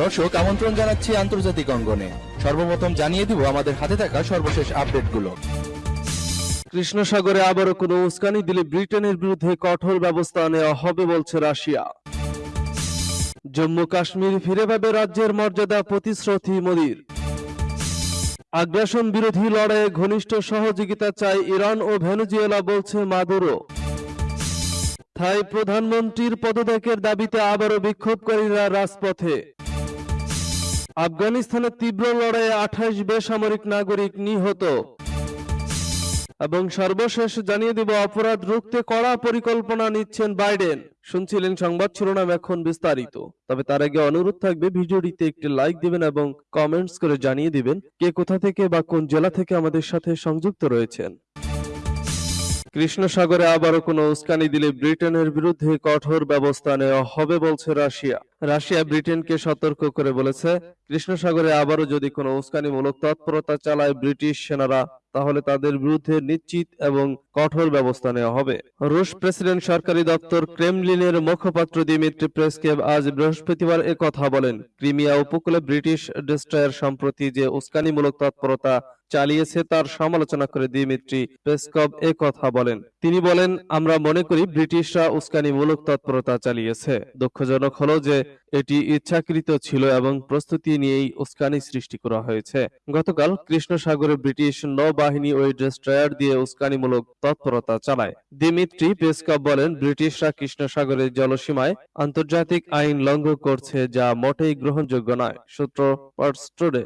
দর্শক, আমন্ত্রণ জানাচ্ছি আন্তর্জাতিক অঙ্গনে। সর্বপ্রথম জানিয়ে দিব, আমাদের হাতে থাকা সর্বশেষ আপডেটগুলো। কৃষ্ণ সাগরে আবারও কোনো উস্কানি দিলে ব্রিটেনের বিরুদ্ধে কঠোর ব্যবস্থা নেওয়া হবে বলছে রাশিয়া। জম্মু কাশ্মীর ফিরে পাবে রাজ্যের মর্যাদা প্রতিশ্রুতি মোদীর। আগ্রাসন বিরোধী লড়াইয়ে ঘনিষ্ঠ সহযোগিতা চায় ইরান ও ভেনেজুয়েলা, বলছে মাদুরো। থাই প্রধানমন্ত্রীর পদত্যাগের দাবিতে আবারও বিক্ষোভকারীরা রাজপথে। আফগানিস্তানের তীব্র লড়াইয়ে আঠাশ বেসামরিক নাগরিক নিহত। এবং সর্বশেষ জানিয়ে দিব, অপরাধ রুখতে কড়া পরিকল্পনা নিচ্ছেন বাইডেন। শুনছিলেন সংবাদ শিরোনাম এখন বিস্তারিত। তবে তার আগে অনুরোধ থাকবে, ভিডিওটিতে একটি লাইক দিবেন এবং কমেন্টস করে জানিয়ে দিবেন কে কোথা থেকে বা কোন জেলা থেকে আমাদের সাথে সংযুক্ত রয়েছেন। কৃষ্ণ সাগরে আবারও কোনো উস্কানি দিলে ব্রিটেনের বিরুদ্ধে কঠোর ব্যবস্থা নেওয়া হবে বলছে রাশিয়া। রাশিয়া ব্রিটেনকে সতর্ক করে বলেছে কৃষ্ণ সাগরে আবারও যদি কোনো উস্কানিমূলক তৎপরতা চালায় ব্রিটিশ সেনারা তাহলে তাদের বিরুদ্ধে নিশ্চিত এবং কঠোর ব্যবস্থা নেওয়া হবে। রুশ প্রেসিডেন্ট সরকারি দপ্তর ক্রেমলিনের মুখপাত্র দিমিত্রি প্রেসকেভ আজ বৃহস্পতিবার কথা বলেন। ক্রিমিয়া উপকূলে ব্রিটিশ ডেস্ট্রয়ার সম্প্রতি যে উস্কানিমূলক তৎপরতা চালিয়েছে তার সমালোচনা করে দিমিত্রি পেসকভ এ কথা বলেন। তিনি বলেন, আমরা মনে করি ব্রিটিশরা উস্কানিমূলক তৎপরতা চালিয়েছে। দুঃখজনক হলো যে এটি ইচ্ছাকৃত ছিল এবং প্রস্তুতি নিয়েই উস্কানি সৃষ্টি করা হয়েছে। গতকাল কৃষ্ণ সাগরে ব্রিটিশ নৌবাহিনী ওই ডেস্ট্রয়ার দিয়ে উস্কানিমূলক তৎপরতা চালায়। দিমিত্রি পেসকপ বলেন, ব্রিটিশরা কৃষ্ণসাগরের জলসীমায় আন্তর্জাতিক আইন লঙ্ঘন করছে যা মোটেই গ্রহণযোগ্য নয়, সূত্র পার্সটোডে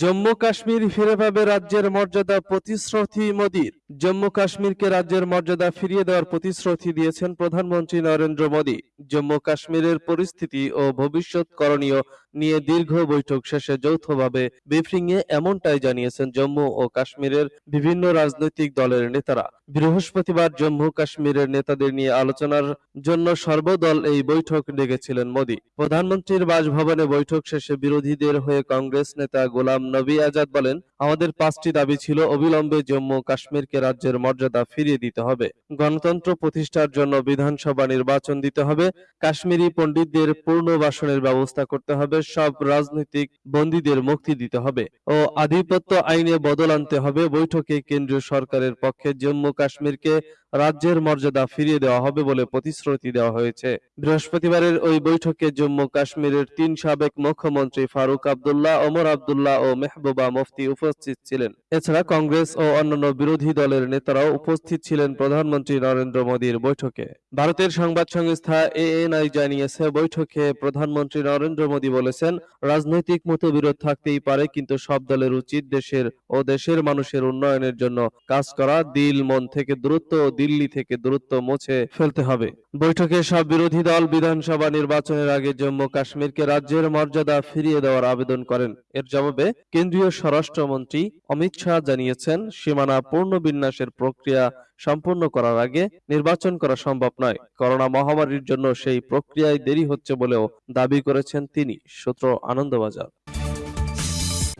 জম্মু কাশ্মীর ফিরে পাবে রাজ্যের মর্যাদা প্রতিশ্রুতি মোদীর। জম্মু কাশ্মীরকে রাজ্যের মর্যাদা ফিরিয়ে দেওয়ার প্রতিশ্রুতি দিয়েছেন প্রধানমন্ত্রী নরেন্দ্র মোদী। জম্মু কাশ্মীরের পরিস্থিতি ও ভবিষ্যৎ করণীয় নিয়ে দীর্ঘ বৈঠক শেষে যৌথভাবে ব্রিফিংয়ে এমনটাই জানিয়েছেন জম্মু ও কাশ্মীরের বিভিন্ন রাজনৈতিক দলের নেতারা। বৃহস্পতিবার জম্মু কাশ্মীরের নেতাদের নিয়ে আলোচনার জন্য সর্বদল এই বৈঠক ডেকেছিলেন মোদী। প্রধানমন্ত্রীর বাসভবনে বৈঠক শেষে বিরোধীদের হয়ে কংগ্রেস নেতা গোলাম নবী আজাদ বলেন আমাদের পাঁচটি দাবি ছিল, অবিলম্বে জম্মু কাশ্মীরকে রাজ্যের মর্যাদা ফিরিয়ে দিতে হবে। গণতন্ত্র প্রতিষ্ঠার জন্য বিধানসভা নির্বাচন দিতে হবে। কাশ্মীরি পণ্ডিতদের পুনর্বাসনের ব্যবস্থা করতে হবে। সব রাজনৈতিক বন্দীদের মুক্তি দিতে হবে। ও আধিপত্য আইনে বদল আনতে হবে। বৈঠকে কেন্দ্রীয় সরকারের পক্ষে জম্মু কাশ্মীরকে রাজ্যের মর্যাদা ফিরিয়ে দেওয়া হবে বলে প্রতিশ্রুতি দেওয়া হয়েছে। বৃহস্পতিবারের ওই বৈঠকে জম্মু কাশ্মীরের তিন সাবেক মুখ্যমন্ত্রী ফারুক আবদুল্লাহ, ওমর আবদুল্লাহ ও মেহবুবা মুফতি উপস্থিত ছিলেন। এছাড়া কংগ্রেস ও অন্যান্য বিরোধী দলের নেতারাও উপস্থিত ছিলেন প্রধানমন্ত্রী নরেন্দ্র মোদীর বৈঠকে। ভারতের সংবাদ সংস্থা এএনআই জানিয়েছে, বৈঠকে প্রধানমন্ত্রী নরেন্দ্র মোদী বলেছেন, রাজনৈতিক মতবিরোধ থাকতেই পারে, কিন্তু সব দলের উচিত দেশের ও দেশের মানুষের উন্নয়নের জন্য কাজ করা। দিল মন থেকে দূরত্ব ও দিল্লি থেকে দূরত্ব মুছে ফেলতে হবে। বৈঠকে সব বিরোধী দল বিধানসভা নির্বাচনের আগে জম্মু কাশ্মীরকে রাজ্যের মর্যাদা ফিরিয়ে দেওয়ার আবেদন করেন। এর জবাবে কেন্দ্রীয় স্বরাষ্ট্রমন্ত্রী অমিত শাহ জানিয়েছেন, সীমানা পুনর্বিন্যাসের প্রক্রিয়া সম্পূর্ণ করার আগে নির্বাচন করা সম্ভব নয়। করোনা মহামারীর জন্য সেই প্রক্রিয়ায় দেরি হচ্ছে বলেও দাবি করেছেন তিনি, সূত্র আনন্দবাজার।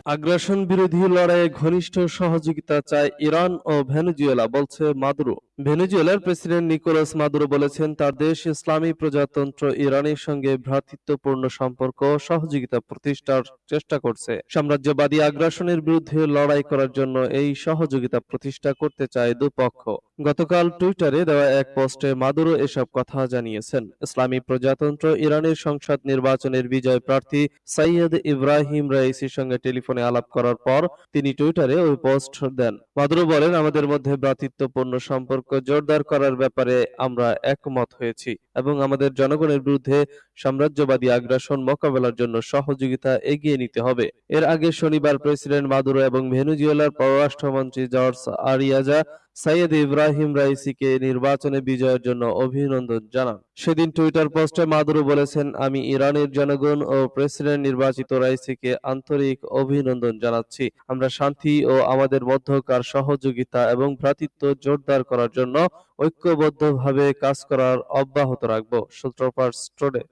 আগ্রাসন বিরোধী লড়াইয়ে ঘনিষ্ঠ সহযোগিতা চায় ইরান ও ভেনেজুয়েলা, বলছে মাদুরো। ভেনেজুয়েলার প্রেসিডেন্ট নিকোলাস মাদুরো বলেছেন, তার দেশ ইসলামী প্রজাতন্ত্র ইরানের সঙ্গে ভ্রাতৃত্বপূর্ণ সম্পর্ক সহযোগিতা প্রতিষ্ঠার চেষ্টা করছে। সাম্রাজ্যবাদী আগ্রাসনের বিরুদ্ধে লড়াই করার জন্য এই সহযোগিতা প্রতিষ্ঠা করতে চায় দুপক্ষ। গতকাল টুইটারে দেওয়া এক পোস্টে মাদুরো এসব কথা জানিয়েছেন। ইসলামী প্রজাতন্ত্র ইরানের সংসদ নির্বাচনের বিজয় প্রার্থী সৈয়দ ইব্রাহিম রাইসির সঙ্গে টেলিফোনে আলাপ করার পর তিনি টুইটারে ওই পোস্ট দেন। মাদুরো বলেন, আমাদের মধ্যে ভ্রাতৃত্বপূর্ণ সম্পর্ক জোরদার করার ব্যাপারে আমরা একমত হয়েছি এবং আমাদের জনগণের বিরুদ্ধে সাম্রাজ্যবাদী আগ্রাসন মোকাবেলার জন্য সহযোগিতা এগিয়ে নিতে হবে। এর আগে শনিবার প্রেসিডেন্ট মাদুরো এবং ভেনেজুয়েলার পররাষ্ট্রমন্ত্রী জর্জ আরিয়াজা সাইয়েদ ইব্রাহিম রাইসিকে নির্বাচনে বিজয়ের জন্য অভিনন্দন জানান। সেদিন টুইটার পোস্টে মাদুরো বলেছেন, আমি ইরানের জনগণ ও প্রেসিডেন্ট নির্বাচিত রাইসিকে আন্তরিক অভিনন্দন জানাচ্ছি। আমরা শান্তি ও আমাদের মধ্যকার সহযোগিতা এবং ভ্রাতৃত্ব জোরদার করার জন্য ঐক্যবদ্ধভাবে কাজ করার অব্যাহত রাখব। সূত্রপাত স্টোরে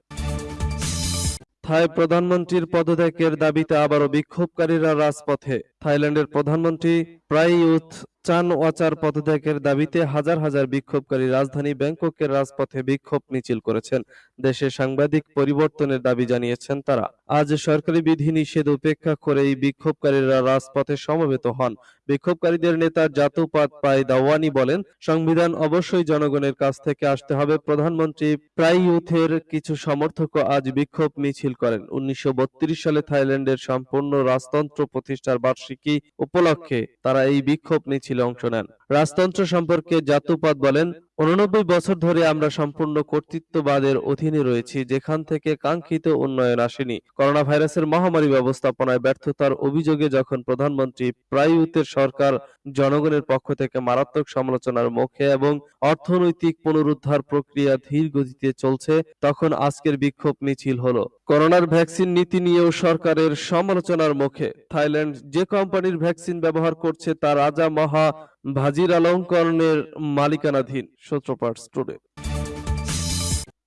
থাই প্রধানমন্ত্রীর পদত্যাগের দাবিতে আবারও বিক্ষোভকারীরা রাজপথে। থাইল্যান্ডের প্রধানমন্ত্রী প্রায় ইউথ চান ওয়াচার পদত্যাগের দাবিতে হাজার হাজার বিক্ষোভকারী রাজধানী ব্যাংককের রাজপথে বিক্ষোভ মিছিল করেছেন। দেশে সাংবাদিক পরিবর্তনের দাবি জানিয়েছেন তারা। আজ সরকারি বিধি নিষেধ উপেক্ষা করে এই বিক্ষোভকারীরা রাজপথে সমবেত হন। বিক্ষোভকারীদের নেতা জাতুপাত পাই দাওয়ানি বলেন, সংবিধান অবশ্যই জনগণের কাছ থেকে আসতে হবে। প্রধানমন্ত্রী প্রায় ইউথের কিছু সমর্থক আজ বিক্ষোভ মিছিল করেন। উনিশশো বত্রিশ সালে থাইল্যান্ডের সম্পূর্ণ রাজতন্ত্র প্রতিষ্ঠার বার্ষিকী উপলক্ষে তারা এই বিক্ষোভ মিছিলে অংশ নেন। রাজতন্ত্র সম্পর্কে জাতুপাত বলেন, উননব্বই বছর ধরে আমরা সম্পূর্ণ কর্তৃত্ববাদের অধীনে রয়েছি, যেখান থেকে কাঙ্ক্ষিত উন্নয়ন আসেনি। করোনা ভাইরাসের মহামারী ব্যবস্থাপনায় ব্যর্থতার অভিযোগে যখন প্রধানমন্ত্রী প্রায়ুতের সরকার জনগণের পক্ষ থেকে মারাত্মক সমালোচনার মুখে এবং অর্থনৈতিক পুনরুদ্ধার প্রক্রিয়া ধীর গতিতে চলছে, তখন আজকের বিক্ষোভ মিছিল হলো। করোনার ভ্যাকসিন নীতি নিয়েও সরকারের সমালোচনার মুখে। থাইল্যান্ড যে কোম্পানির ভ্যাকসিন ব্যবহার করছে, তা রাজা মহা ভাজিরালঙ্করণের মালিকানাধীন সূত্রপাঠ টুডে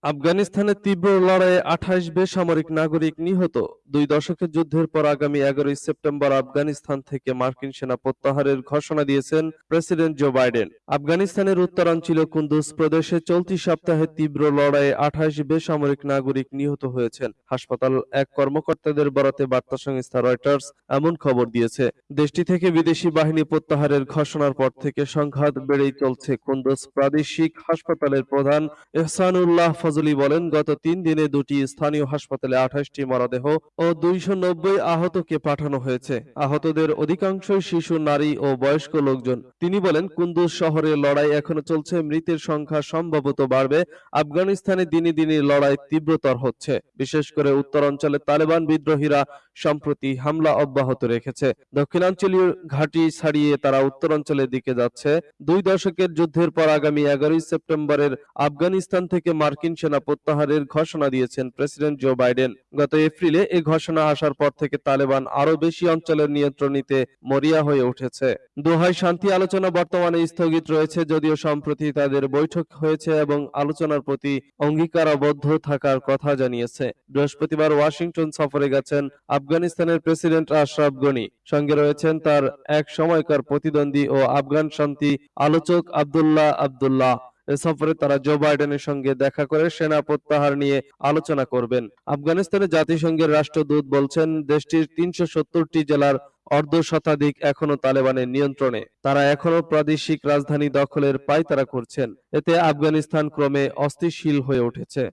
আফগানিস্তানের তীব্র লড়াইয়ে আঠাইশ বেসামরিক নাগরিক নিহত। দুই দশকের যুদ্ধের পর আগামী এগারোই সেপ্টেম্বর আফগানিস্তান থেকে মার্কিন সেনা প্রত্যাহারের ঘোষণা দিয়েছেন প্রেসিডেন্ট জো বাইডেন। আফগানিস্তানের উত্তরাঞ্চল কুন্দুজ প্রদেশে চলতি সপ্তাহে তীব্র লড়াইয়ে আঠাইশ বেসামরিক নাগরিক নিহত হয়েছেন। হাসপাতাল এক কর্মকর্তাদের বরাতে বার্তা সংস্থা রয়টার্স এমন খবর দিয়েছে। দেশটি থেকে বিদেশি বাহিনী প্রত্যাহারের ঘোষণার পর থেকে সংঘাত বেড়েই চলছে কুন্দুজ প্রাদেশিক হাসপাতালের প্রধান এহসানুল্লাহ ফজলি বলেন, গত তিন দিনে দুটি স্থানীয় হাসপাতালে আঠাশটি মরদেহ ও দুইশো নব্বই আহতকে পাঠানো হয়েছে। আহতদের অধিকাংশই শিশু, নারী ও বয়স্ক লোকজন। তিনি বলেন কুন্দুজ শহরে লড়াই এখনও চলছে, মৃতের সংখ্যা সম্ভবত বাড়বে। আফগানিস্তানে দিনে দিনে লড়াই তীব্রতর হচ্ছে। বিশেষ করে উত্তরাঞ্চলে তালেবান বিদ্রোহীরা সম্প্রতি হামলা অব্যাহত রেখেছে। দক্ষিণাঞ্চলীয় ঘাঁটি ছাড়িয়ে তারা উত্তরাঞ্চলের দিকে যাচ্ছে। দুই দশকের যুদ্ধের পর আগামী এগারোই সেপ্টেম্বরের আফগানিস্তান থেকে মার্কিন সেনা প্রত্যাহারের ঘোষণা দিয়েছেন প্রেসিডেন্ট জো বাইডেন। গত এপ্রিলে এই ঘোষণা আসার পর থেকে তালেবান আরও বেশি অঞ্চলের নিয়ন্ত্রণ নিতে মরিয়া হয়ে উঠেছে। দোহায় শান্তি আলোচনা বর্তমানে স্থগিত রয়েছে, যদিও সম্প্রতি তাদের বৈঠক হয়েছে এবং আলোচনার প্রতি অঙ্গীকারাবদ্ধ থাকার কথা জানিয়েছে। বৃহস্পতিবার ওয়াশিংটন সফরে গেছেন আফগানিস্তানের প্রেসিডেন্ট আশরাফ গনি। সঙ্গে রয়েছেন তার এক সময়কার প্রতিদ্বন্দ্বী ও আফগান শান্তি আলোচক আবদুল্লাহ আবদুল্লাহ। এ সফরে তারা জো বাইডেনের সঙ্গে দেখা করে সেনা প্রত্যাহার নিয়ে আলোচনা করবেন। আফগানিস্তানে জাতিসংঘের রাষ্ট্রদূত বলছেন, দেশটির তিনশো সত্তরটি জেলার অর্ধ শতাধিক এখনও তালেবানের নিয়ন্ত্রণে। তারা এখনও প্রাদেশিক রাজধানী দখলের পায়তারা করছেন। এতে আফগানিস্তান ক্রমে অস্থিতিশীল হয়ে উঠেছে।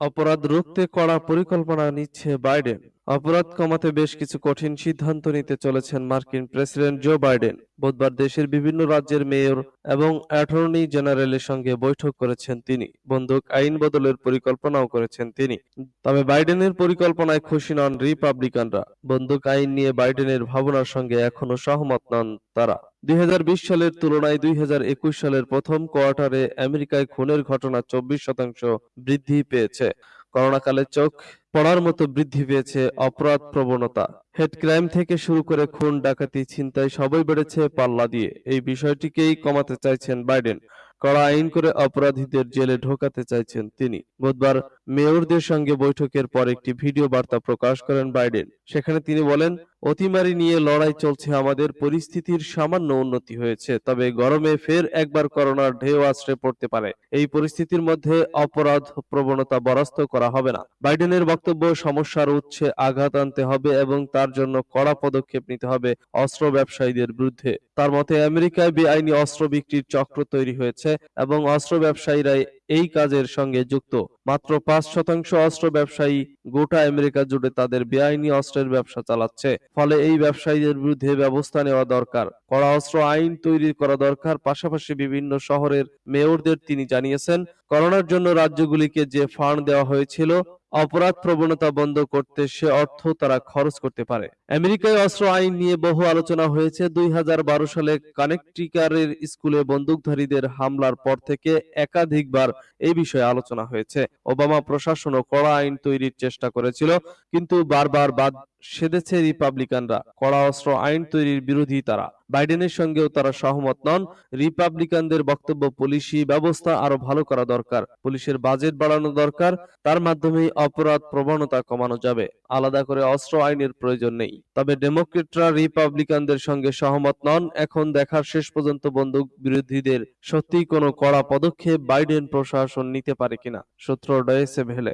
অপরাধ রুখতে কড়া পরিকল্পনা নিচ্ছে বাইডেন। অপরাধ কমাতে বেশ কিছু কঠিন সিদ্ধান্ত নিতে চলেছেন মার্কিন প্রেসিডেন্ট জো বাইডেন। বুধবার দেশের বিভিন্ন রাজ্যের মেয়র এবং অ্যাটর্নি জেনারেলের সঙ্গে বৈঠক করেছেন তিনি। বন্দুক আইন বদলের পরিকল্পনাও করেছেন তিনি। তবে বাইডেনের পরিকল্পনায় খুশি নন রিপাবলিকানরা। বন্দুক আইন নিয়ে বাইডেনের ভাবনার সঙ্গে এখনও সহমত নন তারা। দুই হাজার বিশ সালের তুলনায় দুই হাজার একুশ সালের প্রথম কোয়ার্টারে আমেরিকায় খুনের ঘটনা চব্বিশ শতাংশ বৃদ্ধি পেয়েছে। করোনাকালে চোখ পড়ার মতো বৃদ্ধি পেয়েছে অপরাধ প্রবণতা। হেড ক্রাইম থেকে শুরু করে খুন ডাকাতি ছিনতাই সবই বেড়েছে পাল্লা দিয়ে। এই বিষয়টিকেই কমাতে চাইছেন বাইডেন। কড়া আইন করে অপরাধীদের জেলে ঢোকাতে চাইছেন তিনি। বুধবার মেয়রদের সঙ্গে বৈঠকের পর একটি ভিডিও বার্তা প্রকাশ করেন বাইডেন। সেখানে তিনি বলেন অতিমারি নিয়ে লড়াই চলছে আমাদের, পরিস্থিতির সামান্য উন্নতি হয়েছে, তবে গরমে ফের একবার করোনার ঢেউ আশ্রে পড়তে পারে। এই পরিস্থিতির মধ্যে অপরাধ প্রবণতা বরাস্ত করা হবে না। বাইডেনের বক্তব্য, সমস্যার উচ্ছে আঘাত আনতে হবে এবং তার জন্য কড়া পদক্ষেপ নিতে হবে অস্ত্র ব্যবসায়ীদের বিরুদ্ধে। তার মতে, আমেরিকায় বেআইনি অস্ত্র বিক্রির চক্র তৈরি হয়েছে এবং অস্ত্র ব্যবসায়ীরাই এই কাজের সঙ্গে যুক্ত। মাত্র পাঁচ শতাংশ অস্ত্র ব্যবসায়ী গোটা আমেরিকা জুড়ে তাদের বেআইনি অস্ত্রের ব্যবসা চালাচ্ছে। ফলে এই ব্যবসায়ীদের বিরুদ্ধে ব্যবস্থা নেওয়া দরকার। কড়া অস্ত্র আইন তৈরি করা দরকার। পাশাপাশি বিভিন্ন শহরের মেয়রদের তিনি জানিয়েছেন, করোনার জন্য রাজ্যগুলিকে যে ফান্ড দেওয়া হয়েছিল অপরাধ প্রবণতা বন্ধ করতে সে অর্থ তারা খরচ করতে পারে। আমেরিকায় অস্ত্র আইন নিয়ে বহু আলোচনা হয়েছে। দুই হাজার বারো সালে কানেকটিকারের স্কুলে বন্দুকধারীদের হামলার পর থেকে একাধিকবার এই বিষয়ে আলোচনা হয়েছে। ওবামা প্রশাসনও কড়া আইন তৈরির চেষ্টা করেছিল, কিন্তু বারবার বাদ সেদেছে রিপাবলিকানরা। কড়া অস্ত্র আইন তৈরির বিরোধী তারা। বাইডেনের সঙ্গেও তারা সহমত নন। রিপাবলিকানদের বক্তব্য, পুলিশি ব্যবস্থা আরও ভালো করা দরকার। পুলিশের বাজেট বাড়ানো দরকার। তার মাধ্যমেই অপরাধ প্রবণতা কমানো যাবে। আলাদা করে অস্ত্র আইনের প্রয়োজন নেই। তবে ডেমোক্রেটরা রিপাবলিকানদের সঙ্গে সহমত নন। এখন দেখার শেষ পর্যন্ত বন্দুক বিরোধীদের সত্যিই কোনো কড়া পদক্ষেপ বাইডেন প্রশাসন নিতে পারে কিনা? সূত্র ডয়েসে ভেলে।